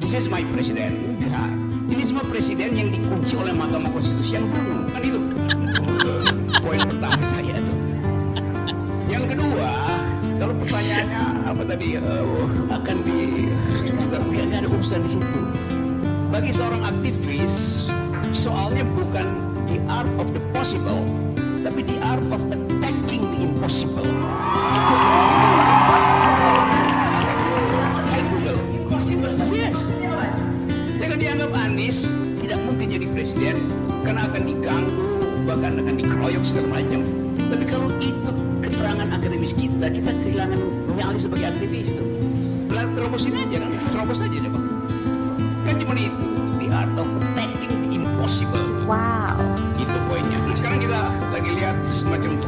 This is my president. Enggak. Ini semua presiden yang dikunci oleh Mahkamah Konstitusi yang dulu. Kan itu. Poin pertama saya tuh. Yang kedua, kalau pertanyaannya apa tadi eh, akan di nggak ada urusan di situ. Bagi seorang aktivis, soalnya bukan the art of the possible, tapi the art of attacking Anies Setiawan. Jangan dianggap Anies tidak mungkin jadi presiden karena akan diganggu, bahkan akan dikeroyok segala macam. Tapi kalau itu keterangan akademis kita, kita kehilangan nyali sebagai aktivis itu. Belah terobosin aja kan, terobos aja coba. Kan cuma itu, the art of attacking the impossible. Wow. Itu poinnya. Nah sekarang kita lagi lihat semacam tukar